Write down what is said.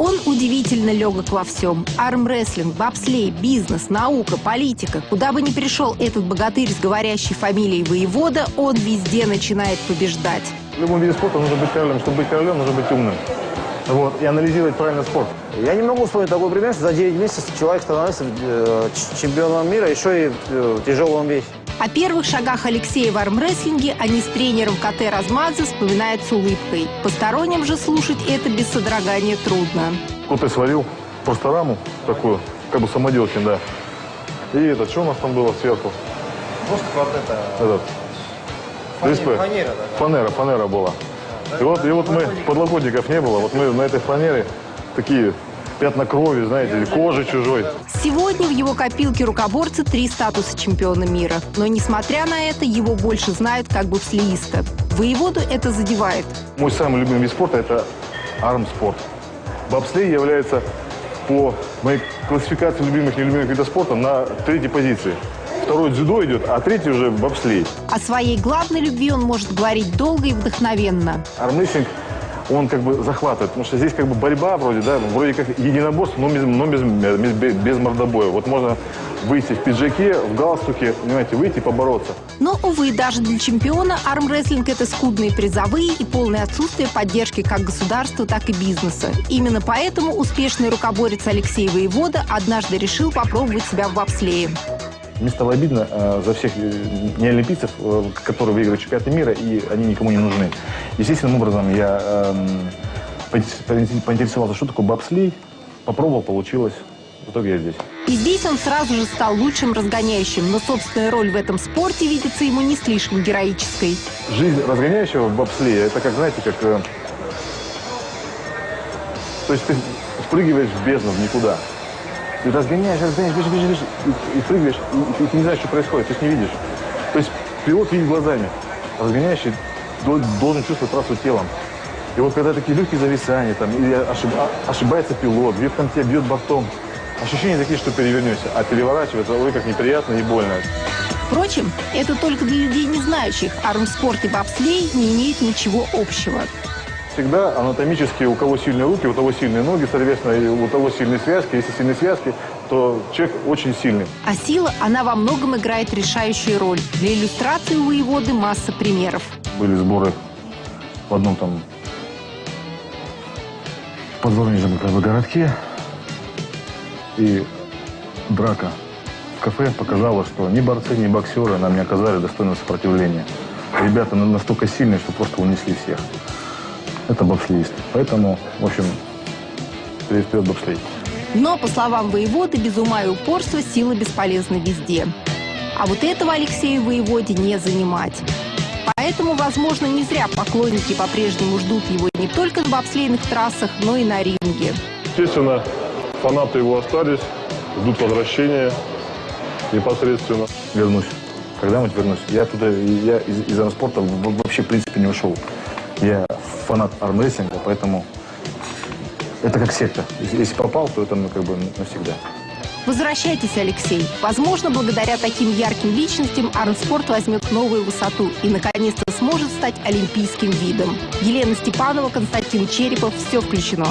Он удивительно легок во всем. Армрестлинг, бобслей, бизнес, наука, политика. Куда бы ни пришел этот богатырь с говорящей фамилией воевода, он везде начинает побеждать. В любом виде спорта нужно быть королем. Чтобы быть королем, нужно быть умным. Вот, и анализировать правильно спорт. Я не могу вспомнить такой пример, что за 9 месяцев человек становится э, чемпионом мира, еще и э, в тяжелом весе. О первых шагах Алексея в армрестлинге они с тренером КТ Размадзе вспоминают с улыбкой. Посторонним же слушать это без содрогания трудно. Вот я сварил просто раму такую, как бы самоделки, да. И это, что у нас там было сверху? Просто вот это... Этот. Фанера, ДСП. фанера, да. Фанера, фанера была. И вот, и вот мы, подлокотников не было, вот мы на этой фанере такие пятна крови, знаете, кожи чужой. Сегодня в его копилке рукоборца три статуса чемпиона мира. Но несмотря на это, его больше знают как бобслеиста. Воеводу это задевает. Мой самый любимый вид спорта – это армспорт. Бобслей является по моей классификации любимых и нелюбимых видов спорта на третьей позиции. Второй дзюдо идет, а третий уже бобслей. О своей главной любви он может говорить долго и вдохновенно. Армрестлинг, он как бы захватывает, потому что здесь как бы борьба вроде, да, вроде как единоборство, но без, но без, без, без мордобоя. Вот можно выйти в пиджаке, в галстуке, понимаете, выйти и побороться. Но, увы, даже для чемпиона армрестлинг – это скудные призовые и полное отсутствие поддержки как государства, так и бизнеса. Именно поэтому успешный рукоборец Алексей Воевода однажды решил попробовать себя в бобслее. Мне стало обидно э, за всех э, неолимпийцев, э, которые выиграли чемпионаты мира, и они никому не нужны. Естественным образом я э, поинтересовался, что такое бобслей, попробовал, получилось. В итоге я здесь. И здесь он сразу же стал лучшим разгоняющим, но собственная роль в этом спорте видится ему не слишком героической. Жизнь разгоняющего в бобслее, это как, знаете, как... Э, то есть ты спрыгиваешь в бездну, в никуда. Ты разгоняешь, разгоняешь, бежишь, бежишь, бежишь, и, и прыгаешь, и, и ты не знаешь, что происходит, ты же не видишь. То есть пилот видит глазами, разгоняющий должен чувствовать трассу телом. И вот когда такие легкие зависания, там, или ошиб, ошибается пилот, бьет там тебя, бьет бортом, ощущения такие, что перевернешься, а переворачивается, ой, как неприятно и больно. Впрочем, это только для людей не знающих. Армспорт и бобслей не имеют ничего общего. Всегда анатомически у кого сильные руки, у того сильные ноги, соответственно, и у того сильные связки. Если сильные связки, то человек очень сильный. А сила, она во многом играет решающую роль. Для иллюстрации у воеводы масса примеров. Были сборы в одном там подворнижем как бы, городке. И драка в кафе показала, что ни борцы, ни боксеры нам не оказали достойного сопротивления. Ребята настолько сильные, что просто унесли всех это бобслеист. Поэтому, в общем, вперед бобслей. Но, по словам воеводы, без ума и упорства сила бесполезна везде. А вот этого Алексею воеводе не занимать. Поэтому, возможно, не зря поклонники по-прежнему ждут его не только на бобслейных трассах, но и на ринге. Естественно, фанаты его остались, ждут возвращения непосредственно. Вернусь. Когда-нибудь вернусь. Я туда, я из, из спорта вообще, в принципе, не ушел. Я фанат армрестлинга, поэтому это как секта. Если попал, то это ну, как бы навсегда. Возвращайтесь, Алексей. Возможно, благодаря таким ярким личностям армспорт возьмет новую высоту и, наконец-то, сможет стать олимпийским видом. Елена Степанова, Константин Черепов. Все включено.